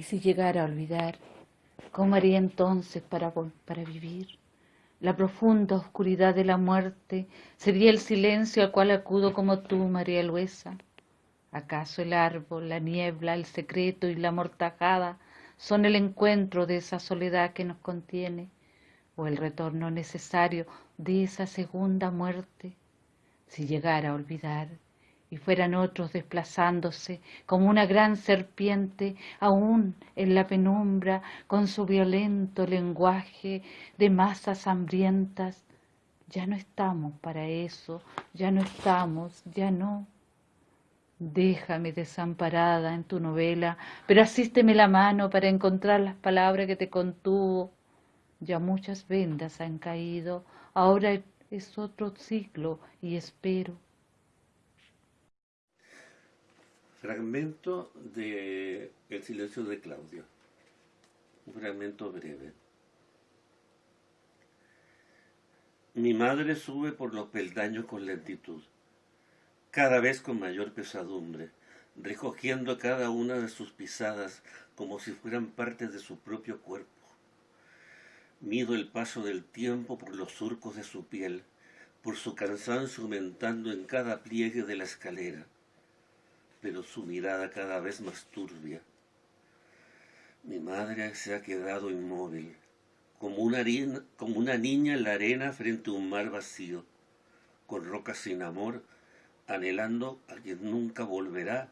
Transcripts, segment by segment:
Y si llegara a olvidar, ¿cómo haría entonces para, para vivir? La profunda oscuridad de la muerte sería el silencio al cual acudo como tú, María Luisa. ¿Acaso el árbol, la niebla, el secreto y la mortajada son el encuentro de esa soledad que nos contiene o el retorno necesario de esa segunda muerte? Si llegara a olvidar, y fueran otros desplazándose como una gran serpiente aún en la penumbra con su violento lenguaje de masas hambrientas. Ya no estamos para eso, ya no estamos, ya no. Déjame desamparada en tu novela, pero asísteme la mano para encontrar las palabras que te contuvo. Ya muchas vendas han caído, ahora es otro ciclo y espero. Fragmento de El silencio de Claudio. Un fragmento breve. Mi madre sube por los peldaños con lentitud, cada vez con mayor pesadumbre, recogiendo cada una de sus pisadas como si fueran partes de su propio cuerpo. Mido el paso del tiempo por los surcos de su piel, por su cansancio aumentando en cada pliegue de la escalera pero su mirada cada vez más turbia. Mi madre se ha quedado inmóvil, como una, niña en la arena frente a un mar vacío, con rocas sin amor, anhelando a quien nunca volverá.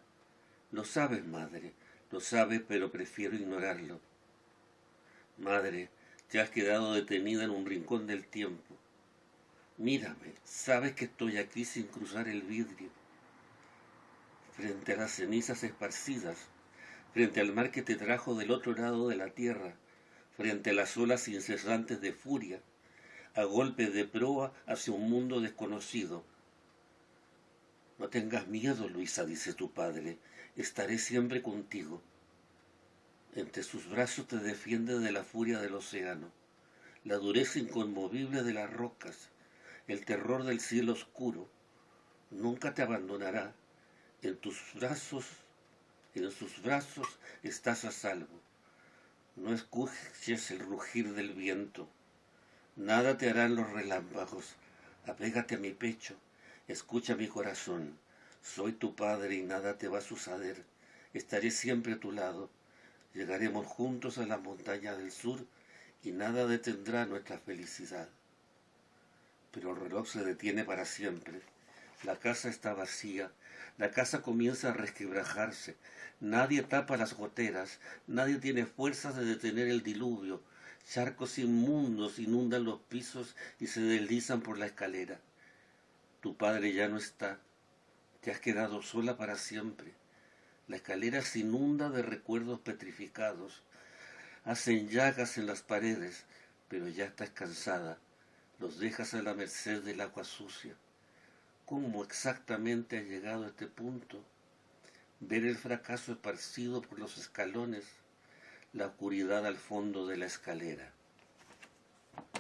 Lo sabes, madre, lo sabes, pero prefiero ignorarlo. Madre, te has quedado detenida en un rincón del tiempo. Mírame, sabes que estoy aquí sin cruzar el vidrio frente a las cenizas esparcidas, frente al mar que te trajo del otro lado de la tierra, frente a las olas incesantes de furia, a golpe de proa hacia un mundo desconocido. No tengas miedo, Luisa, dice tu padre, estaré siempre contigo. Entre sus brazos te defiende de la furia del océano, la dureza inconmovible de las rocas, el terror del cielo oscuro. Nunca te abandonará, en tus brazos, en sus brazos estás a salvo. No escuches el rugir del viento. Nada te harán los relámpagos. Apégate a mi pecho. Escucha mi corazón. Soy tu padre y nada te va a suceder. Estaré siempre a tu lado. Llegaremos juntos a la montaña del sur y nada detendrá nuestra felicidad. Pero el reloj se detiene para siempre. La casa está vacía la casa comienza a resquebrajarse. Nadie tapa las goteras. Nadie tiene fuerzas de detener el diluvio. Charcos inmundos inundan los pisos y se deslizan por la escalera. Tu padre ya no está. Te has quedado sola para siempre. La escalera se inunda de recuerdos petrificados. Hacen llagas en las paredes, pero ya estás cansada. Los dejas a la merced del agua sucia cómo exactamente ha llegado a este punto, ver el fracaso esparcido por los escalones, la oscuridad al fondo de la escalera.